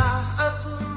Pernah aku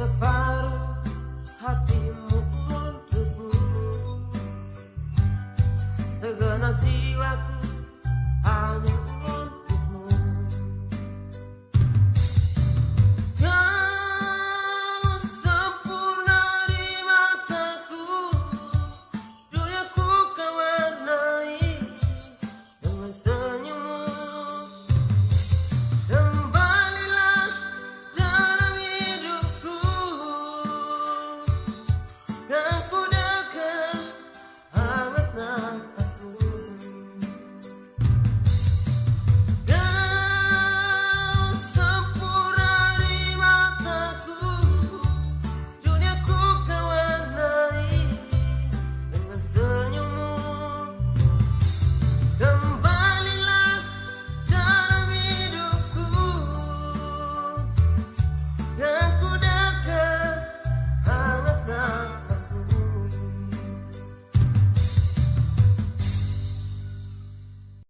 separuh hatimu untukku Segenap jiwaku